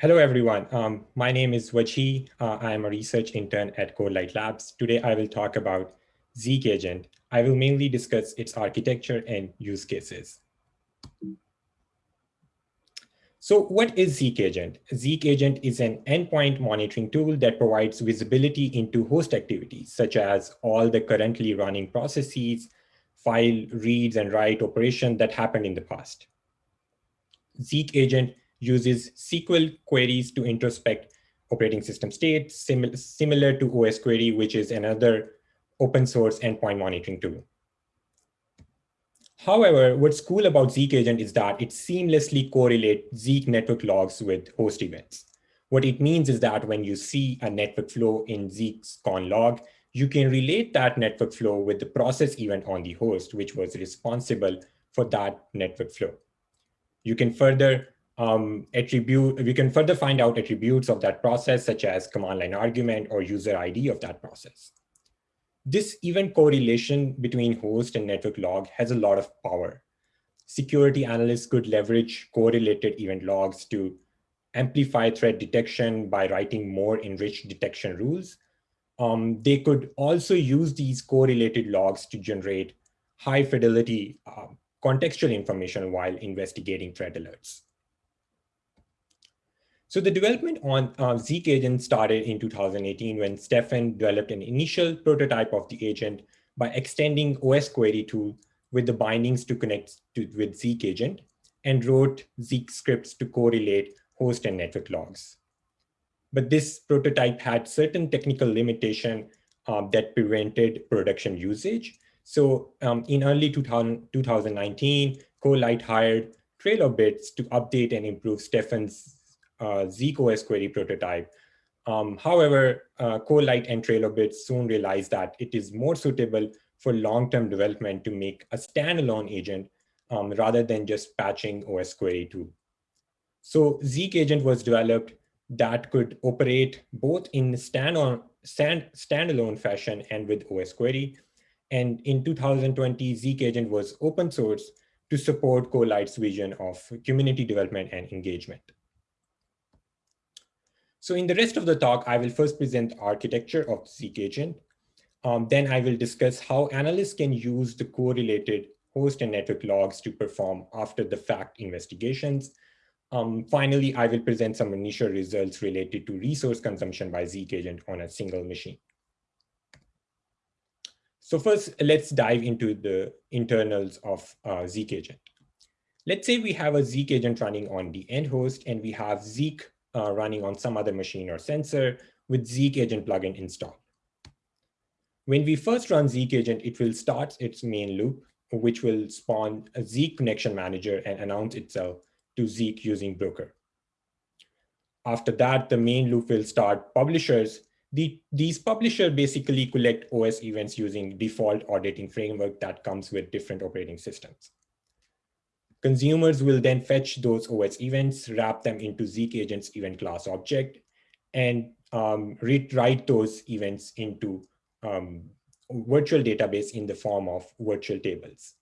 Hello, everyone. Um, my name is Wajhi. Uh, I am a research intern at Corelight Labs. Today, I will talk about Zeek Agent. I will mainly discuss its architecture and use cases. So what is Zeek Agent? Zeek Agent is an endpoint monitoring tool that provides visibility into host activities, such as all the currently running processes, file reads and write operation that happened in the past. Zeek Agent uses SQL queries to introspect operating system state, sim similar to osquery, which is another open source endpoint monitoring tool. However, what's cool about Zeek Agent is that it seamlessly correlates Zeek network logs with host events. What it means is that when you see a network flow in Zeek's conn log, you can relate that network flow with the process event on the host, which was responsible for that network flow. You can further um, attribute, we can further find out attributes of that process, such as command line argument or user ID of that process. This event correlation between host and network log has a lot of power. Security analysts could leverage correlated event logs to amplify threat detection by writing more enriched detection rules. Um, they could also use these correlated logs to generate high fidelity uh, contextual information while investigating threat alerts. So the development on uh, Zeek agent started in 2018 when Stefan developed an initial prototype of the agent by extending osquery tool with the bindings to connect to, with Zeek agent and wrote Zeek scripts to correlate host and network logs. But this prototype had certain technical limitation um, that prevented production usage. So um, in early 2000, 2019, Corelight hired Trail of Bits to update and improve Stefan's uh, osquery prototype. Um, however, uh, Corelight and Trail of Bits soon realized that it is more suitable for long-term development to make a standalone agent um, rather than just patching osquery tool. So Zeek agent was developed that could operate both in stand-on, stand, standalone fashion and with osquery. And in 2020, Zeek agent was open source to support Corelight's vision of community development and engagement. So in the rest of the talk, I will first present architecture of Zeek agent. Um, then I will discuss how analysts can use the correlated host and network logs to perform after the fact investigations. Um, finally, I will present some initial results related to resource consumption by Zeek agent on a single machine. So first, let's dive into the internals of uh, Zeek agent. Let's say we have a Zeek agent running on the end host and we have Zeek uh, running on some other machine or sensor with Zeek agent plugin installed. When we first run Zeek agent, it will start its main loop, which will spawn a Zeek connection manager and announce itself to Zeek using broker. After that, the main loop will start publishers. The, these publishers basically collect OS events using default auditing framework that comes with different operating systems. Consumers will then fetch those OS events, wrap them into Zeek agent's event class object, and um, write those events into um, virtual database in the form of virtual tables.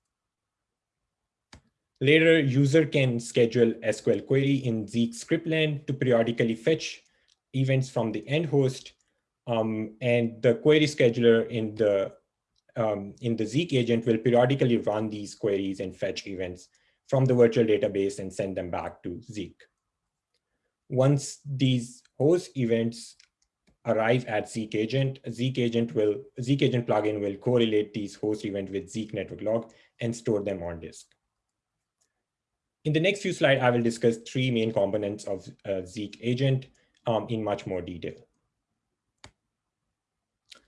Later, user can schedule SQL query in Zeek scriptland to periodically fetch events from the end host. Um, and the query scheduler in the um, in the Zeek agent will periodically run these queries and fetch events from the virtual database and send them back to Zeek. Once these host events arrive at Zeek agent, Zeek agent will Zeek agent plugin will correlate these host events with Zeek network log and store them on disk. In the next few slides, I will discuss three main components of uh, Zeek agent um, in much more detail.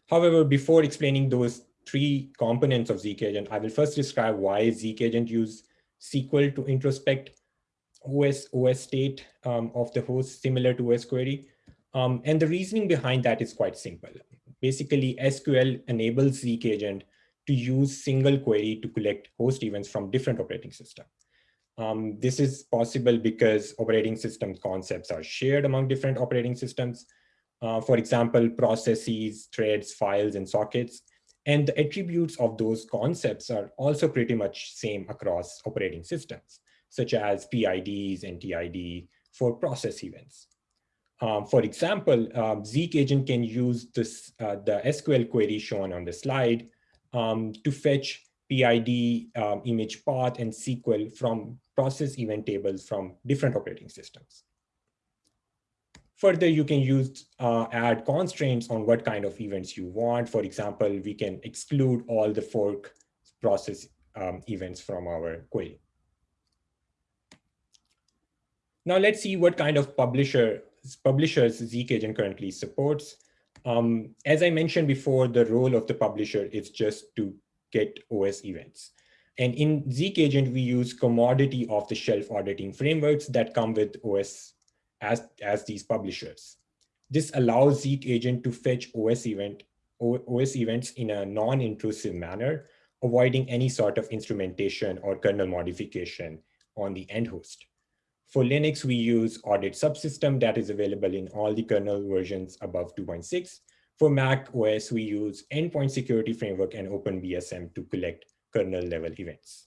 However, before explaining those three components of Zeek agent, I will first describe why Zeek agent use SQL to introspect OS, OS state um, of the host similar to osquery. Um, and the reasoning behind that is quite simple. Basically, SQL enables Zeek agent to use single query to collect host events from different operating systems. Um, this is possible because operating system concepts are shared among different operating systems. Uh, for example, processes, threads, files, and sockets and the attributes of those concepts are also pretty much same across operating systems, such as PIDs and TID for process events. Um, for example, um, Zeek agent can use this, uh, the SQL query shown on the slide um, to fetch PID, um, image path, and SQL from process event tables from different operating systems. Further, you can use uh, add constraints on what kind of events you want. For example, we can exclude all the fork process um, events from our query. Now let's see what kind of publisher publishers agent currently supports. Um, as I mentioned before, the role of the publisher is just to get OS events. And in Zeek agent, we use commodity off the shelf auditing frameworks that come with OS as, as these publishers. This allows Zeek agent to fetch OS event OS events in a non-intrusive manner, avoiding any sort of instrumentation or kernel modification on the end host. For Linux, we use audit subsystem that is available in all the kernel versions above 2.6. For Mac OS, we use Endpoint Security Framework and OpenBSM to collect kernel level events.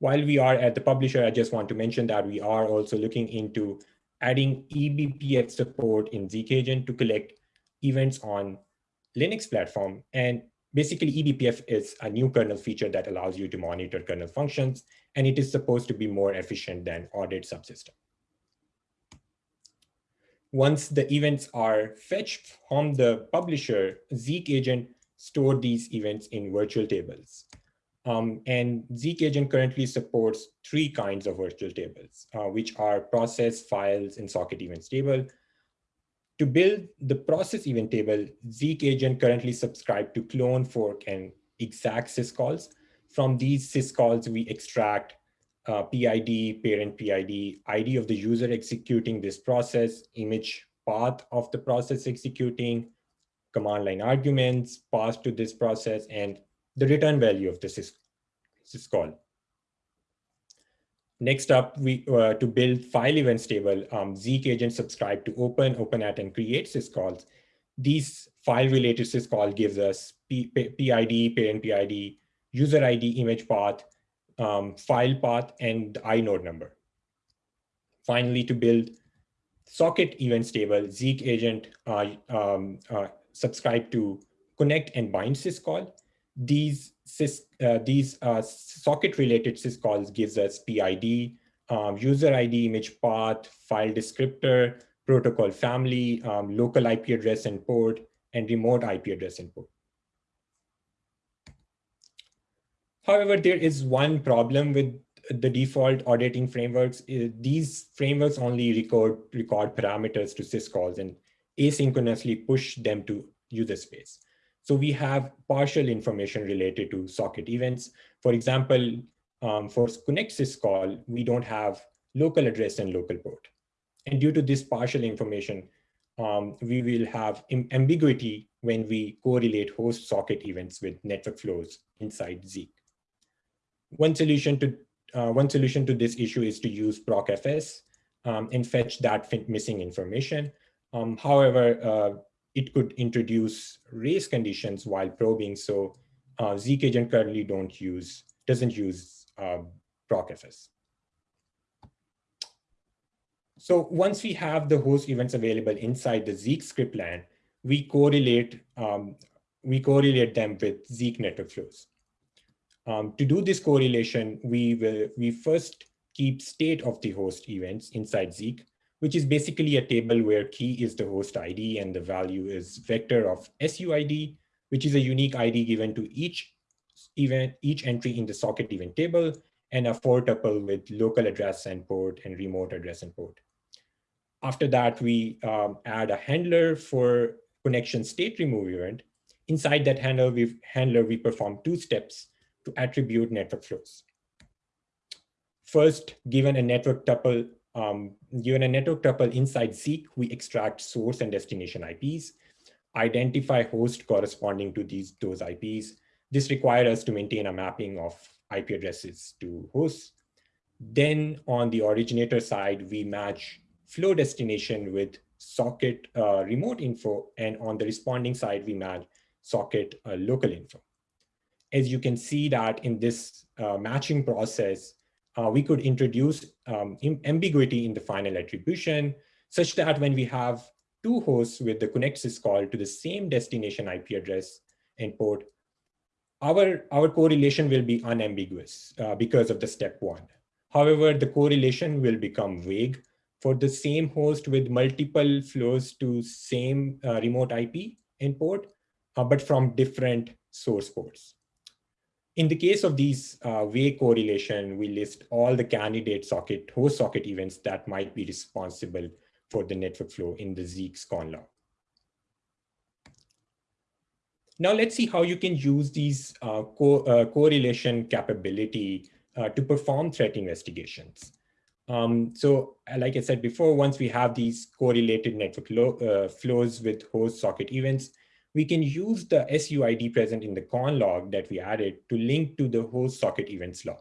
While we are at the publisher, I just want to mention that we are also looking into adding eBPF support in Zeek agent to collect events on Linux platform. And basically eBPF is a new kernel feature that allows you to monitor kernel functions and it is supposed to be more efficient than audit subsystem. Once the events are fetched from the publisher, Zeek agent store these events in virtual tables. Um, and Zeek agent currently supports three kinds of virtual tables, uh, which are process, files, and socket events table. To build the process event table, Zeek agent currently subscribe to clone, fork, and exec syscalls. From these syscalls, we extract uh, PID, parent PID, ID of the user executing this process, image path of the process executing, command line arguments passed to this process, and the return value of the sys syscall. Next up, we uh, to build file events table, um, Zeek agent subscribe to open, openat, and create syscalls. These file related syscall gives us P PID, parent PID, user ID, image path, um, file path, and inode number. Finally, to build socket events table, Zeek agent uh, um, uh, subscribe to connect and bind syscall. These sys, uh, these uh, socket related syscalls gives us PID, um, user ID, image path, file descriptor, protocol family, um, local IP address and port, and remote IP address and port. However, there is one problem with the default auditing frameworks. These frameworks only record, record parameters to syscalls and asynchronously push them to user space. So we have partial information related to socket events. For example, um, for connect syscall, we don't have local address and local port. And due to this partial information, um, we will have ambiguity when we correlate host socket events with network flows inside Zeek. One solution to uh, one solution to this issue is to use procfs um, and fetch that missing information. Um, however, uh, it could introduce race conditions while probing. So uh, Zeek agent currently don't use doesn't use uh, procfs. So once we have the host events available inside the Zeek script land, we correlate um, we correlate them with Zeek network flows. Um, to do this correlation, we will we first keep state of the host events inside Zeek, which is basically a table where key is the host ID and the value is vector of SUID, which is a unique ID given to each event, each entry in the socket event table, and a four tuple with local address and port and remote address and port. After that, we um, add a handler for connection state remove event. Inside that handler, we handler, we perform two steps to attribute network flows. First, given a network tuple, um, given a network tuple inside Zeek, we extract source and destination IPs, identify host corresponding to these those IPs. This requires us to maintain a mapping of IP addresses to hosts. Then on the originator side, we match flow destination with socket uh, remote info. And on the responding side, we match socket uh, local info as you can see that in this uh, matching process, uh, we could introduce um, ambiguity in the final attribution. such that when we have two hosts with the connect syscall to the same destination IP address and port, our, our correlation will be unambiguous uh, because of the step one. However, the correlation will become vague for the same host with multiple flows to same uh, remote IP and port, uh, but from different source ports. In the case of these uh, vague correlation, we list all the candidate socket, host socket events that might be responsible for the network flow in the Zeek's conn log. Now let's see how you can use these uh, co uh, correlation capability uh, to perform threat investigations. Um, so like I said before, once we have these correlated network uh, flows with host socket events, we can use the SUID present in the conn log that we added to link to the host socket events log.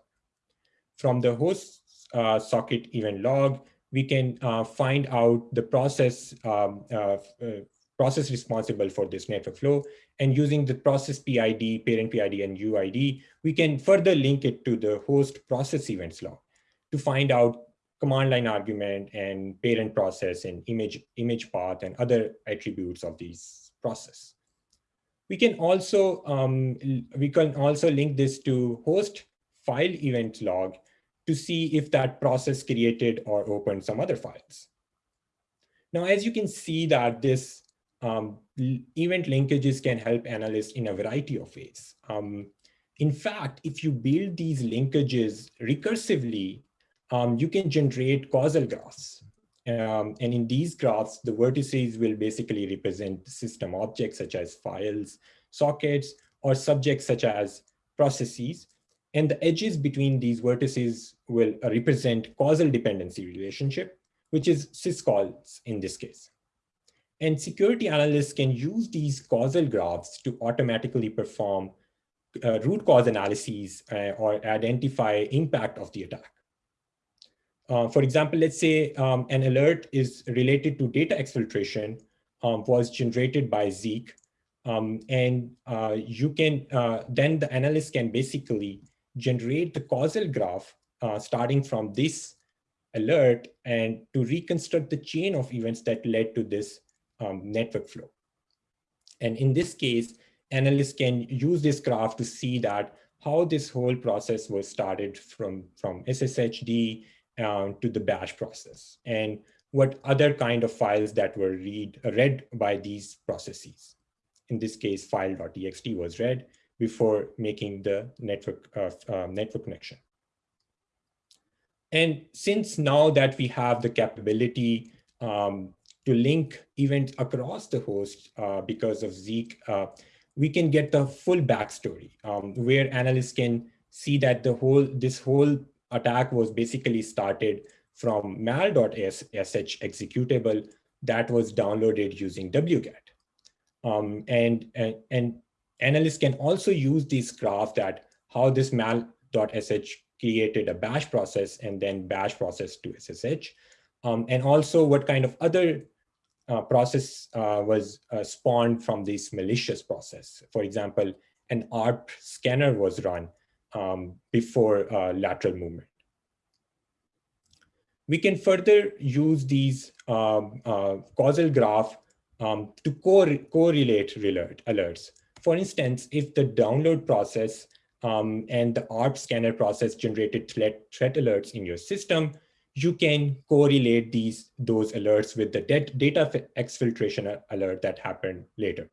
From the host uh, socket event log, we can uh, find out the process um, uh, uh process responsible for this network flow. And using the process PID, parent PID, and UID, we can further link it to the host process events log to find out command line argument and parent process and image, image path and other attributes of these process. We can also um, we can also link this to host file event log to see if that process created or opened some other files. Now, as you can see that this um, event linkages can help analysts in a variety of ways. Um, in fact, if you build these linkages recursively, um, you can generate causal graphs. Um, and in these graphs, the vertices will basically represent system objects such as files, sockets, or subjects such as processes. And the edges between these vertices will uh, represent causal dependency relationship, which is syscalls in this case. And security analysts can use these causal graphs to automatically perform uh, root cause analyses uh, or identify impact of the attack. Uh, for example, let's say um, an alert is related to data exfiltration um, was generated by Zeek. Um, and uh, you can, uh, then the analyst can basically generate the causal graph uh, starting from this alert and to reconstruct the chain of events that led to this um, network flow. And in this case, analysts can use this graph to see that how this whole process was started from, from SSHD um, to the bash process and what other kind of files that were read, read by these processes. In this case, file.txt was read before making the network, uh, uh, network connection. And since now that we have the capability um, to link events across the host uh, because of Zeek, uh, we can get the full backstory um, where analysts can see that the whole this whole attack was basically started from mal.sh executable that was downloaded using wget. Um, and, and, and analysts can also use this graph that how this mal.sh created a bash process and then bash process to SSH. Um, and also what kind of other uh, process uh, was uh, spawned from this malicious process. For example, an ARP scanner was run um, before uh, lateral movement. We can further use these um, uh, causal graph um, to co correlate alert, alerts. For instance, if the download process um, and the ARP scanner process generated threat, threat alerts in your system, you can correlate these those alerts with the data exfiltration alert that happened later.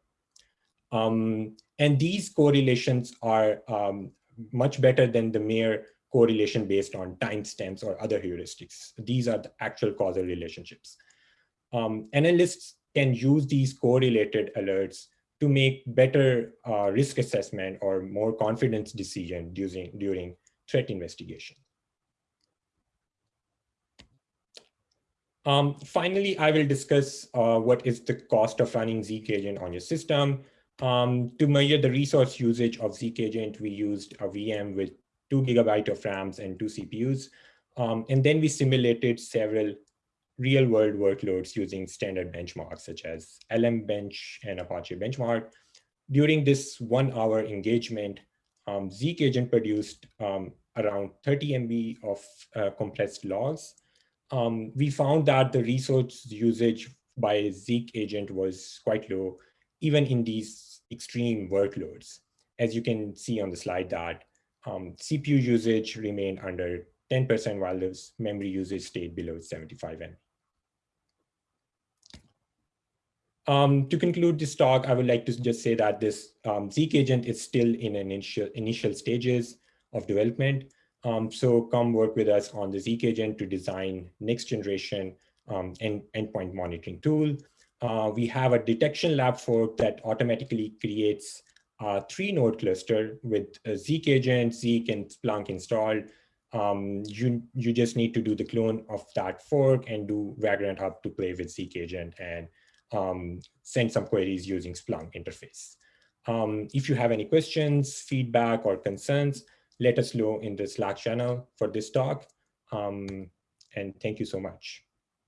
Um, and these correlations are um, much better than the mere correlation based on timestamps or other heuristics. These are the actual causal relationships. Um, analysts can use these correlated alerts to make better uh, risk assessment or more confidence decision during, during threat investigation. Um, finally, I will discuss uh, what is the cost of running Zeek agent on your system. Um, to measure the resource usage of Zeek agent, we used a VM with two gigabyte of RAMs and two CPUs. Um, and then we simulated several real world workloads using standard benchmarks such as LM-Bench and Apache Benchmark. During this one hour engagement, um, Zeek agent produced um, around 30 MB of uh, compressed logs um, we found that the resource usage by Zeek agent was quite low, even in these extreme workloads. As you can see on the slide that um, CPU usage remained under 10% while the memory usage stayed below 75 MB. Um, to conclude this talk, I would like to just say that this um, Zeek agent is still in initial, initial stages of development. Um, so come work with us on the Zeek agent to design next generation um, end, endpoint monitoring tool. Uh, we have a detection lab fork that automatically creates a three node cluster with a Zeek agent, Zeek and Splunk installed. Um, you, you just need to do the clone of that fork and do Vagrant Hub to play with Zeek agent and um, send some queries using Splunk interface. Um, if you have any questions, feedback, or concerns, let us know in the Slack channel for this talk. Um, and thank you so much.